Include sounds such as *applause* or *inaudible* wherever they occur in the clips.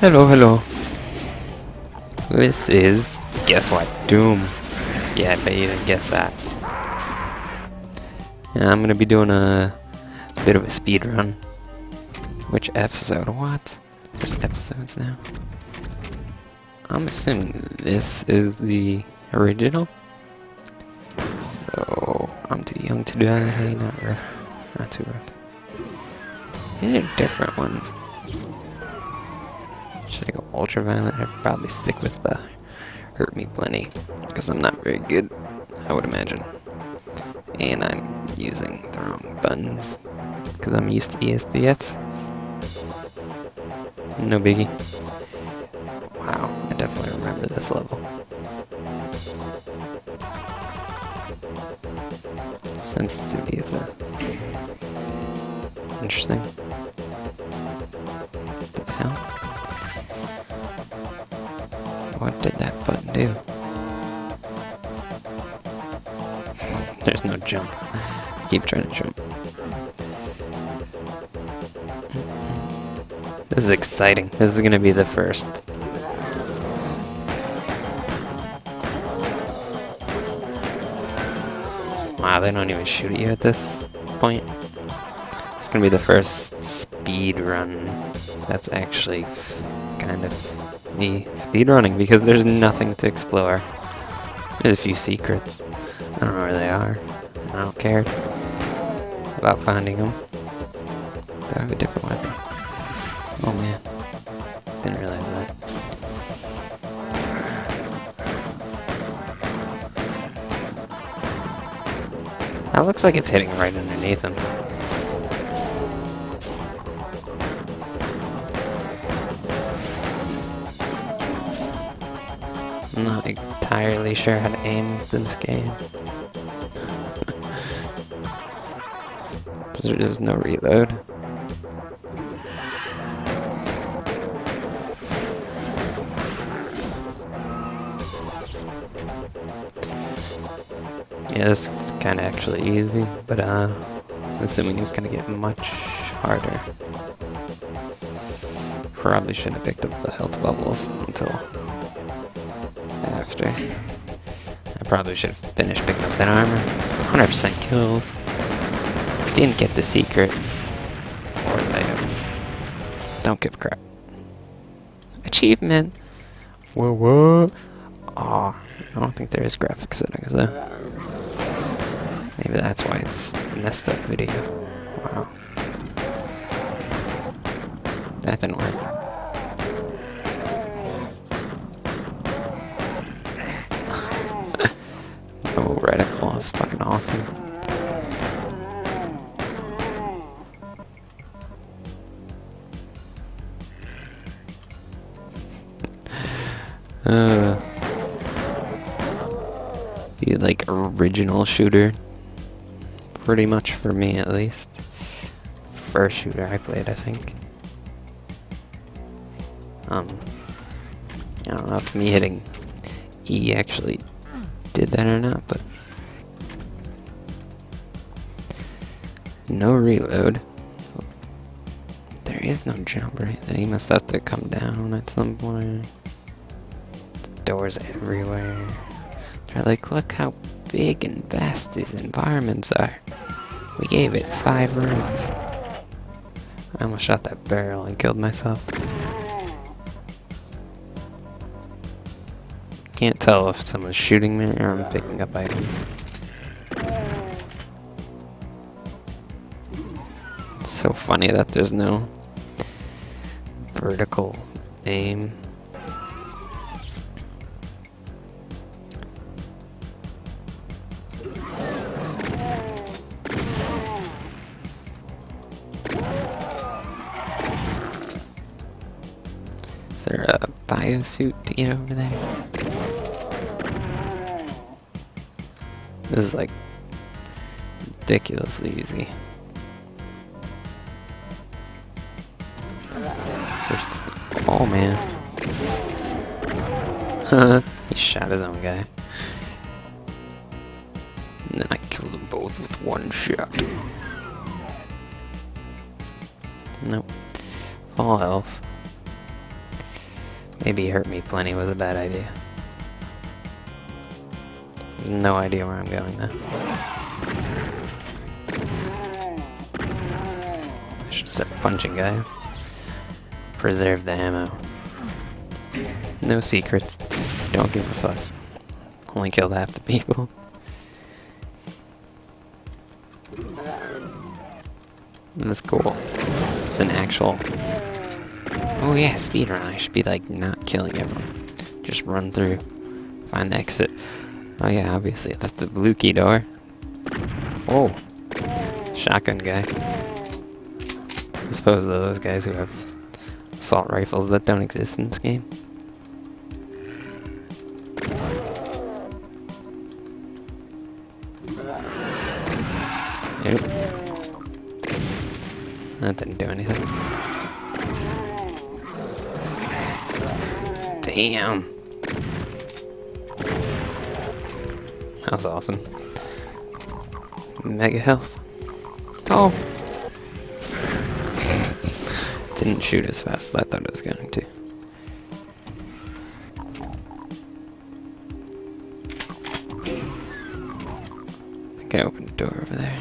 Hello, hello. This is, guess what, Doom. Yeah, I bet you didn't guess that. Yeah, I'm gonna be doing a bit of a speed run. Which episode? What? There's episodes now. I'm assuming this is the original. So I'm too young to die. Not rough. Not too rough. These are different ones. Should I go ultraviolet? I'd probably stick with the hurt me plenty because I'm not very good. I would imagine. And I'm using the wrong buttons because I'm used to ESDF. No biggie. Wow, I definitely remember this level. Sensitivity is a interesting. There's no jump. Keep trying to jump. This is exciting. This is gonna be the first. Wow, they don't even shoot at you at this point. It's gonna be the first speed run that's actually kind of me speed running because there's nothing to explore. There's a few secrets. I don't know where they are. I don't care about finding them. I have a different weapon? Oh man. Didn't realize that. That looks like it's hitting right underneath him. I'm not entirely sure how to aim this game. There's no reload. Yeah, this is kind of actually easy, but uh, I'm assuming it's gonna get much harder. Probably shouldn't have picked up the health bubbles until after. I probably should have finished picking up that armor. 100% kills. Didn't get the secret. Or the items. Don't give a crap. Achievement! Whoa, whoa! Aw, I don't think there is graphic settings though. Maybe that's why it's messed up video. Wow. That didn't work. Oh, reticle is fucking awesome. *laughs* Uh, the like original shooter, pretty much for me at least. First shooter I played, I think. Um, I don't know if me hitting E actually did that or not, but no reload. There is no jump right there. You must have to come down at some point doors everywhere. They're like, look how big and vast these environments are. We gave it five rooms. I almost shot that barrel and killed myself. Can't tell if someone's shooting me or I'm picking up items. It's so funny that there's no vertical aim. Is there a biosuit to get over there? This is like ridiculously easy. First, oh man. *laughs* he shot his own guy. And then I killed them both with one shot. Nope. Full health. Maybe Hurt Me Plenty was a bad idea. No idea where I'm going there. I should start punching guys. Preserve the ammo. No secrets. Don't give a fuck. Only killed half the people. That's cool. It's an actual... Oh yeah, speedrun. I should be like not killing everyone. Just run through. Find the exit. Oh yeah, obviously. That's the blue key door. Oh. Shotgun guy. I suppose those guys who have assault rifles that don't exist in this game. Nope. That didn't do anything. Damn. That was awesome. Mega health. Oh! *laughs* Didn't shoot as fast as I thought it was going to. I think I opened a door over there.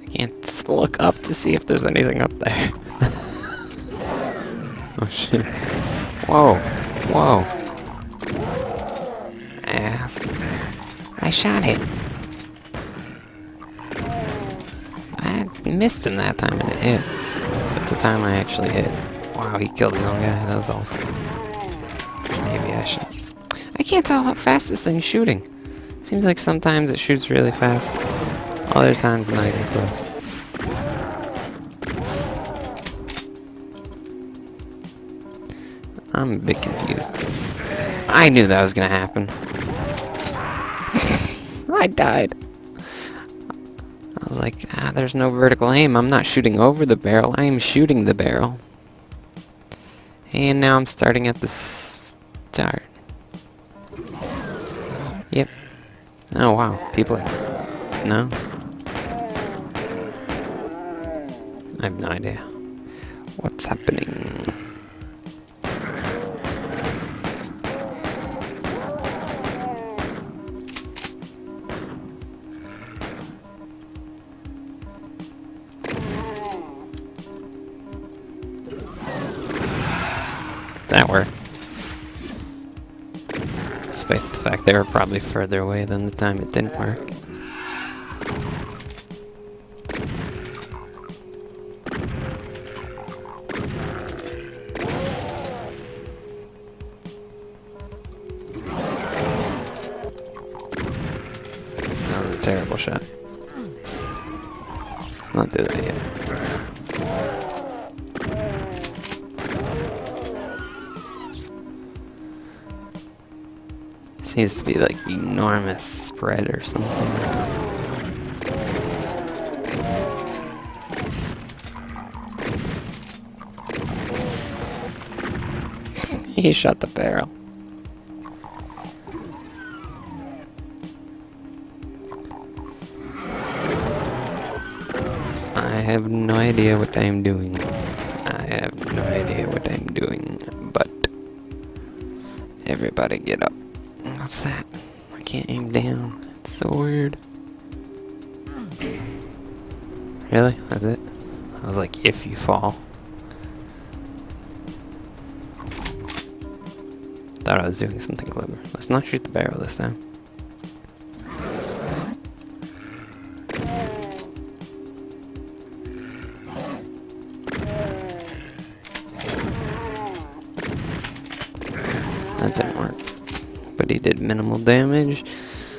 I can't look up to see if there's anything up there. *laughs* oh shit. Whoa. Whoa. Ass. I shot it. I missed him that time and it hit. But the time I actually hit. Wow, he killed his own guy. That was awesome. Maybe I should. I can't tell how fast this thing's shooting. Seems like sometimes it shoots really fast. Other times not even close. I'm a bit confused. I knew that was gonna happen. I died. I was like, ah, there's no vertical aim. I'm not shooting over the barrel. I am shooting the barrel. And now I'm starting at the start. Yep. Oh, wow. People are... No? I have no idea. What's happening? That worked. Despite the fact they were probably further away than the time it didn't work. Seems to be like enormous spread or something. *laughs* he shot the barrel. I have no idea what I am doing. Really? That's it? I was like, if you fall. Thought I was doing something clever. Let's not shoot the barrel this time. That didn't work. But he did minimal damage.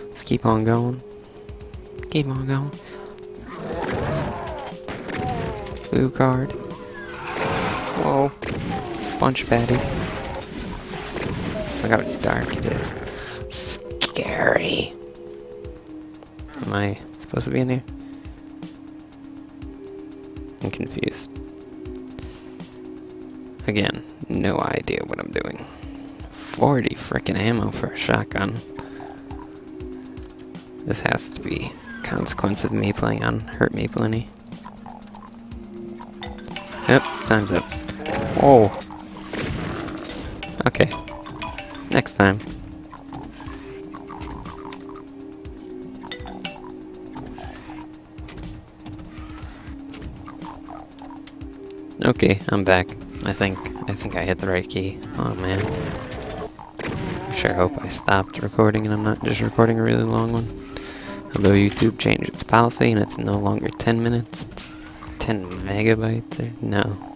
Let's keep on going. Keep on going. Blue card. Whoa. Bunch of baddies. Look how dark it is. Scary. Am I supposed to be in here? I'm confused. Again, no idea what I'm doing. 40 frickin' ammo for a shotgun. This has to be consequence of me playing on Hurt Me Plenty. Time's up. Whoa. Okay. Next time. Okay, I'm back. I think I think I hit the right key. Oh man. I sure hope I stopped recording and I'm not just recording a really long one. Although YouTube changed its policy and it's no longer 10 minutes, it's 10 megabytes or no.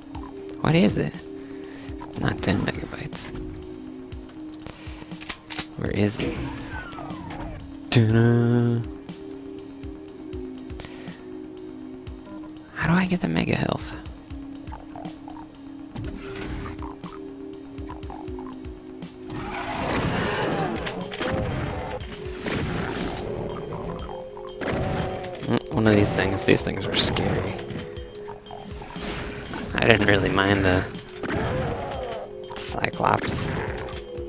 What is it? It's not 10 megabytes. Where is it? How do I get the mega health? Mm, One of these things, these things are scary. I didn't really mind the Cyclops.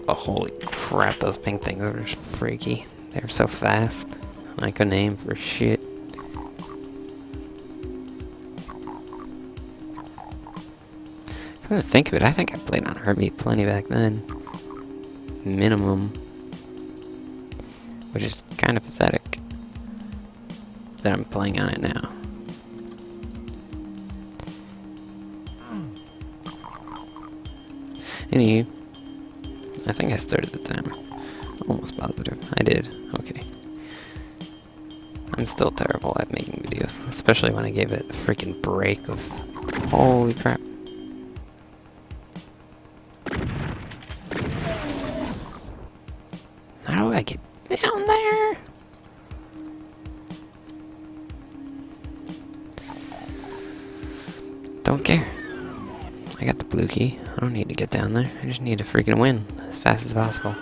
But holy crap, those pink things are just freaky. They're so fast. I couldn't aim for shit. Come to think of it, I think I played on Hurt Me Plenty back then. Minimum. Which is kind of pathetic that I'm playing on it now. Anywho, I think I started the timer. Almost positive. I did. Okay. I'm still terrible at making videos, especially when I gave it a freaking break of... Holy crap. Need to freaking win as fast as possible.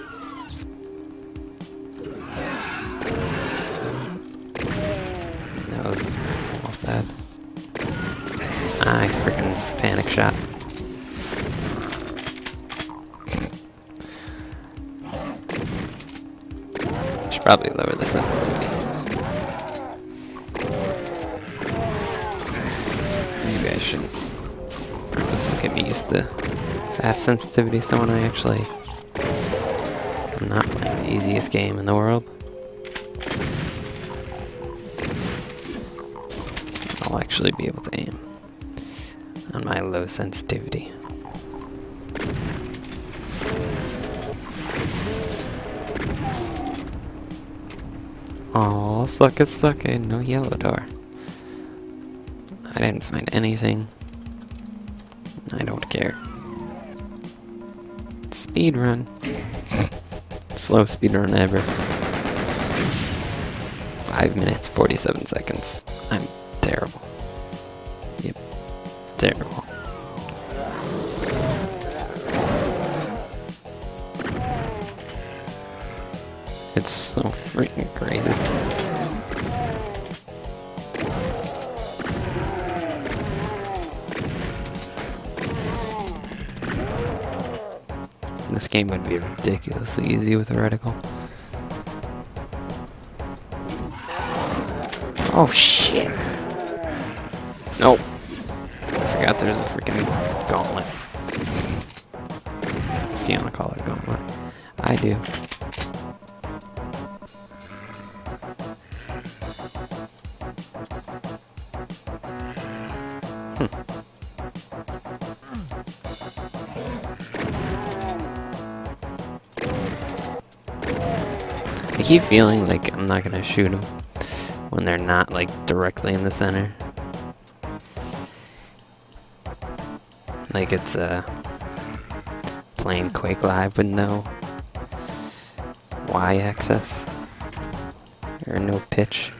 That was almost bad. I freaking panic shot. Should probably lower the sensitivity. Maybe I shouldn't. Because this will get me used to fast sensitivity, so when I actually... I'm not playing the easiest game in the world. I'll actually be able to aim on my low sensitivity. Oh, suck it, suck it, no yellow door. I didn't find anything. I don't care. Speed run. Slow speed run ever. Five minutes, 47 seconds. I'm terrible. Yep. Terrible. It's so freaking crazy. Game would be ridiculously easy with a reticle. Oh shit! Nope. I forgot there's a freaking gauntlet. If you wanna call it a gauntlet. I do. Keep feeling like I'm not gonna shoot them when they're not like directly in the center. Like it's uh, playing Quake Live with no Y-axis or no pitch.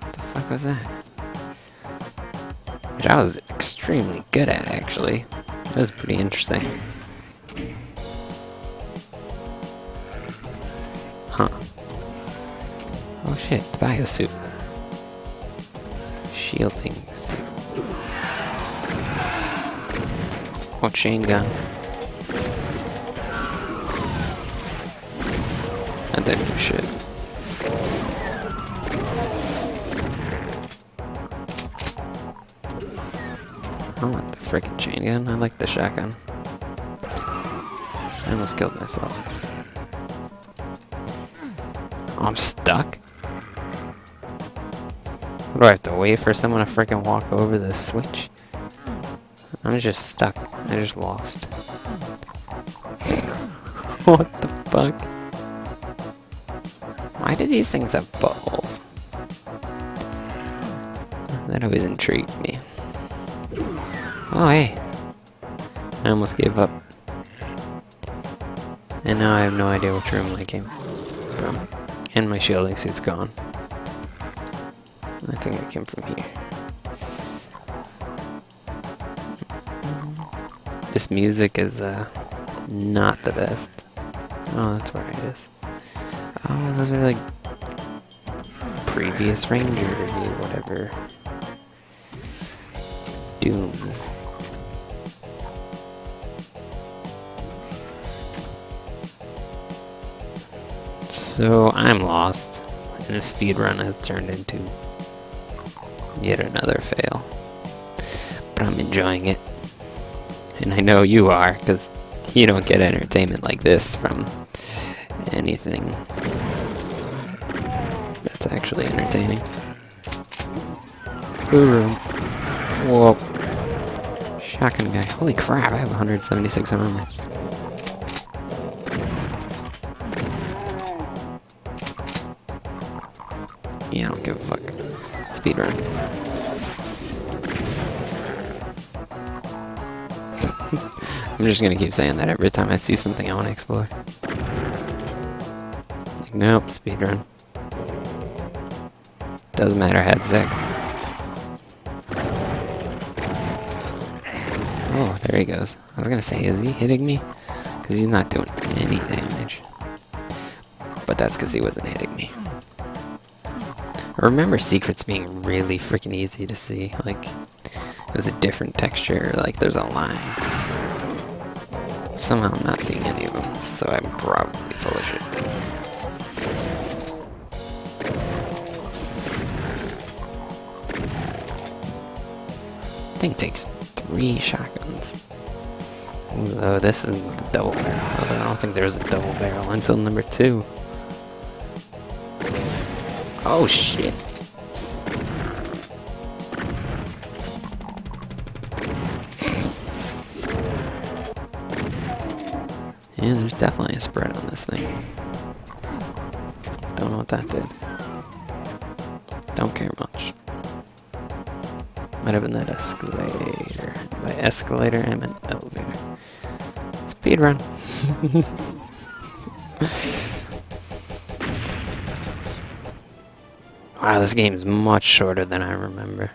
What the fuck was that? Which I was extremely good at actually. That was pretty interesting. Oh shit, the biosuit. Shielding suit. Oh, chain gun. That didn't do shit. I want the freaking chain gun. I like the shotgun. I almost killed myself. I'm stuck? What, do I have to wait for someone to freaking walk over the switch? I'm just stuck. I just lost. *laughs* what the fuck? Why do these things have buttholes? That always intrigued me. Oh, hey. I almost gave up. And now I have no idea which room I came from. And my shielding suit's gone. I think I came from here. This music is uh, not the best. Oh, that's where it is. Oh, those are like previous rangers or whatever. Dooms. So I'm lost, and the speed run has turned into yet another fail. But I'm enjoying it. And I know you are, because you don't get entertainment like this from anything that's actually entertaining. Room. Whoa. Shotgun guy. Holy crap, I have 176 armor. Yeah, I don't give a fuck. Speed run. *laughs* I'm just gonna keep saying that every time I see something I want to explore. Nope, speed run. Doesn't matter, had sex. Oh, there he goes. I was gonna say, is he hitting me? Because he's not doing any damage. But that's because he wasn't hitting me. I remember secrets being really freaking easy to see. Like, it was a different texture, like there's a line. Somehow I'm not seeing any of them, so I'm probably full of shit. Thing takes three shotguns. Oh, this is the double barrel. I don't think there's a double barrel until number two. Oh shit. Yeah, there's definitely a spread on this thing. Don't know what that did. Don't care much. Might have been that escalator. By escalator, I meant elevator. Speed run. *laughs* wow, this game is much shorter than I remember.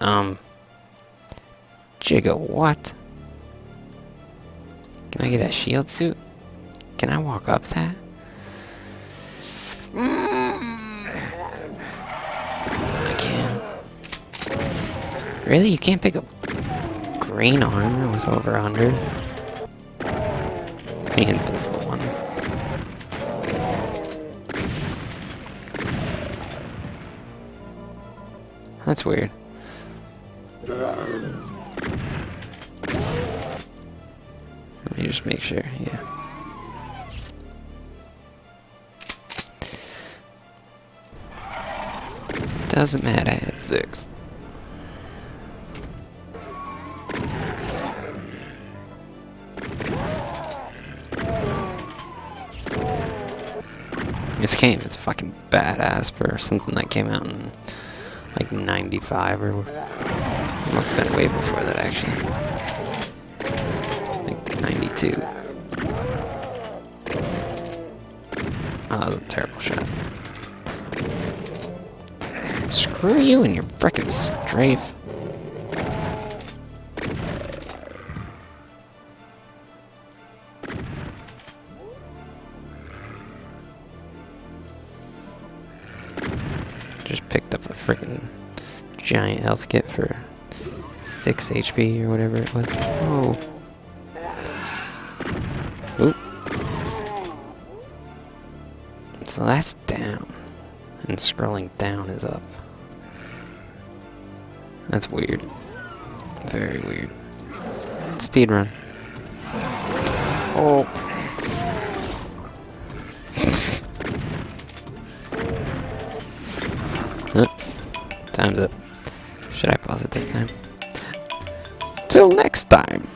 Um. Jigga, what? Can I get a shield suit? Can I walk up that? I can. Really? You can't pick up green armor with over 100? The invisible That's weird. Let me just make sure, yeah. Doesn't matter, I had six. This game is fucking badass for something that came out in like 95 or must have been way before that actually. Like 92. Oh, that was a terrible shot. Screw you and your frickin' strafe. Giant health kit for 6 HP or whatever it was. Oh. Oop. So that's down. And scrolling down is up. That's weird. Very weird. Speed run. Oh. *laughs* huh? Time's up. Should I pause it this time? Till next time.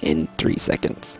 In three seconds.